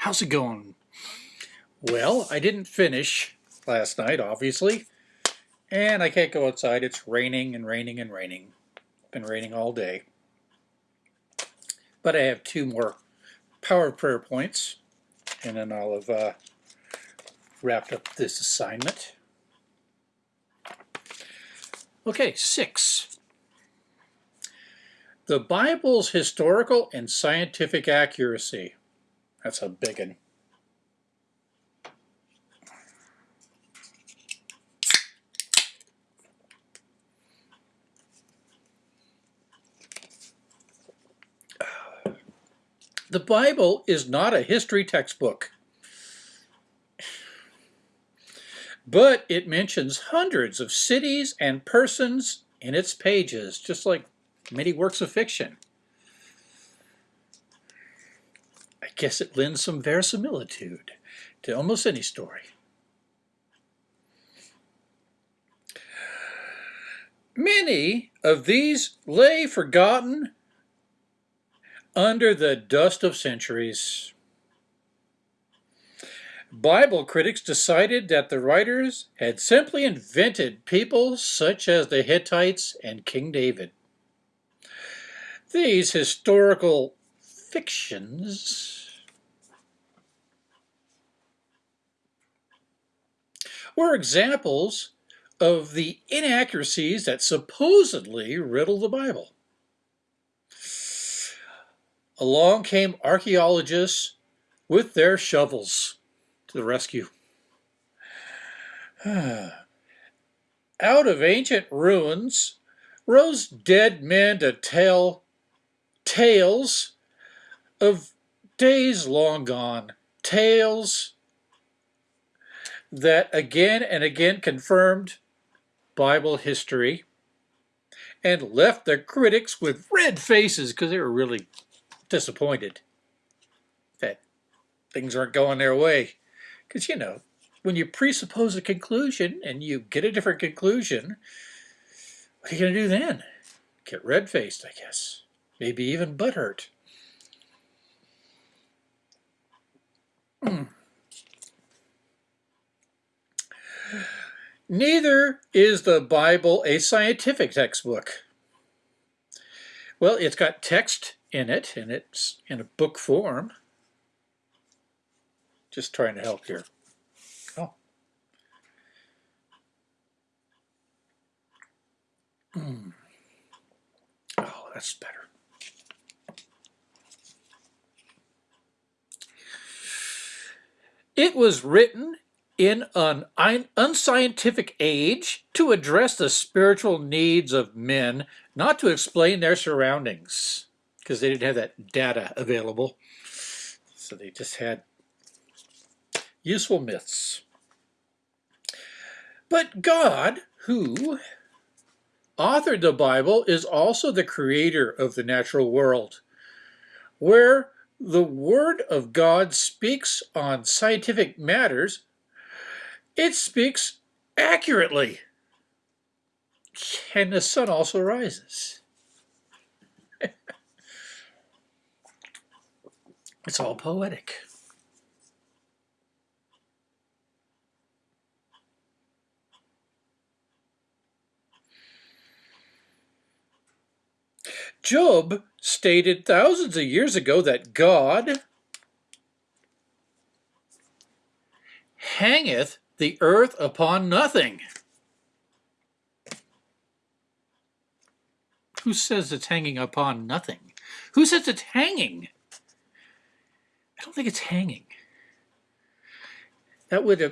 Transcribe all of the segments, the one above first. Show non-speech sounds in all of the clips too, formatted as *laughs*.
How's it going? Well, I didn't finish last night, obviously, and I can't go outside. It's raining and raining and raining. Been raining all day. But I have two more power prayer points, and then I'll have uh, wrapped up this assignment. Okay, six. The Bible's historical and scientific accuracy. That's a big one. *sighs* The Bible is not a history textbook, *sighs* but it mentions hundreds of cities and persons in its pages, just like many works of fiction. I guess it lends some verisimilitude to almost any story. Many of these lay forgotten under the dust of centuries. Bible critics decided that the writers had simply invented people such as the Hittites and King David. These historical fictions were examples of the inaccuracies that supposedly riddle the Bible. Along came archaeologists with their shovels to the rescue. *sighs* Out of ancient ruins rose dead men to tell tales of days long gone, tales that again and again confirmed Bible history and left the critics with red faces because they were really disappointed that things aren't going their way. Because, you know, when you presuppose a conclusion and you get a different conclusion, what are you going to do then? Get red-faced, I guess. Maybe even butthurt. *clears throat* Neither is the Bible a scientific textbook. Well, it's got text in it, and it's in a book form. Just trying to help here. Oh. Mm. Oh, that's better. It was written in an unscientific age to address the spiritual needs of men, not to explain their surroundings, because they didn't have that data available. So they just had useful myths. But God, who authored the Bible, is also the creator of the natural world, where the Word of God speaks on scientific matters, it speaks accurately. And the sun also rises. *laughs* it's all poetic. Job stated thousands of years ago that God hangeth the earth upon nothing. Who says it's hanging upon nothing? Who says it's hanging? I don't think it's hanging. That would uh,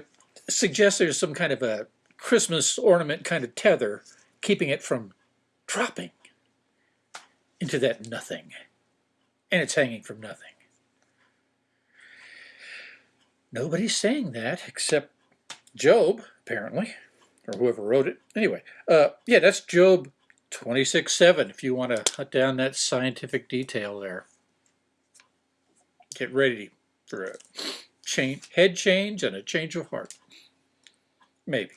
suggest there's some kind of a Christmas ornament kind of tether keeping it from dropping into that nothing. And it's hanging from nothing. Nobody's saying that except Job, apparently, or whoever wrote it. Anyway, uh, yeah, that's Job 26.7 if you want to cut down that scientific detail there. Get ready for a change, head change and a change of heart. Maybe.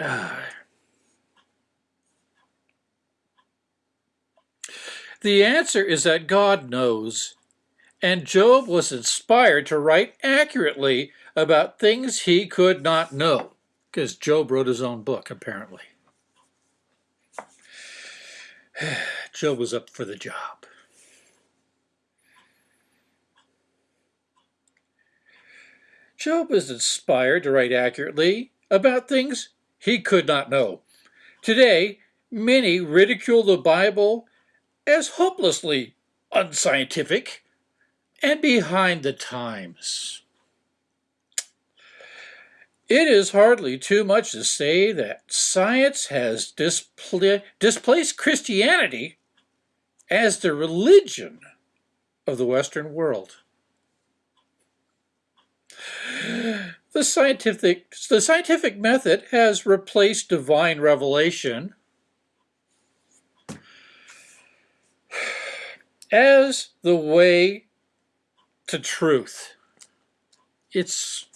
Ah. *sighs* The answer is that God knows and Job was inspired to write accurately about things he could not know, because Job wrote his own book, apparently. *sighs* Job was up for the job. Job was inspired to write accurately about things he could not know. Today, many ridicule the Bible as hopelessly unscientific and behind the times. It is hardly too much to say that science has displa displaced Christianity as the religion of the Western world. The scientific, the scientific method has replaced divine revelation as the way to truth. It's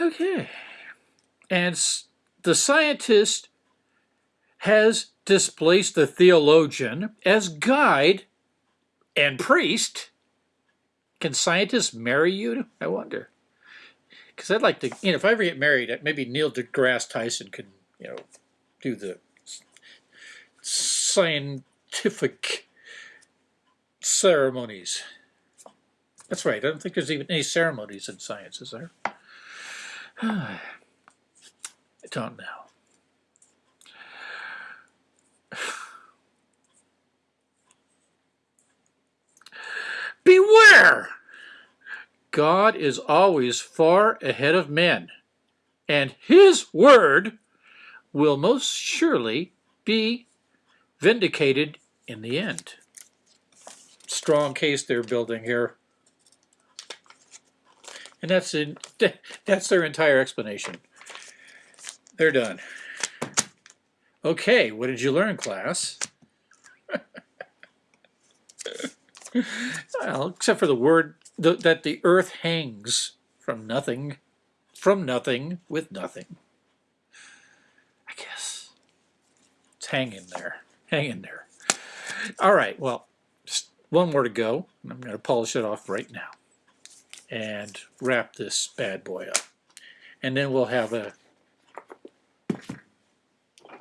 okay. And the scientist has displaced the theologian as guide and priest. Can scientists marry you? I wonder. Because I'd like to, you know, if I ever get married, uh, maybe Neil deGrasse Tyson could, you know, do the scientific ceremonies. That's right. I don't think there's even any ceremonies in science, is there? *sighs* I don't know. *sighs* Beware! God is always far ahead of men, and his word will most surely be vindicated in the end. Strong case they're building here. And that's in, *laughs* that's their entire explanation. They're done. Okay, what did you learn, class? *laughs* well, except for the word the, that the earth hangs from nothing, from nothing, with nothing. I guess. It's hanging there. Hanging there. All right, well, just one more to go. I'm going to polish it off right now and wrap this bad boy up. And then we'll have a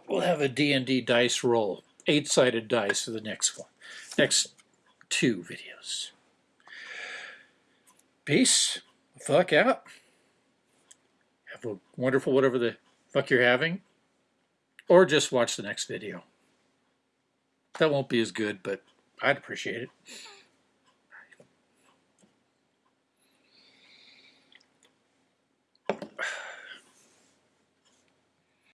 we'll have a D&D dice roll, eight-sided dice for the next one, next two videos. Peace. Fuck out. Have a wonderful whatever the fuck you're having. Or just watch the next video. That won't be as good, but I'd appreciate it.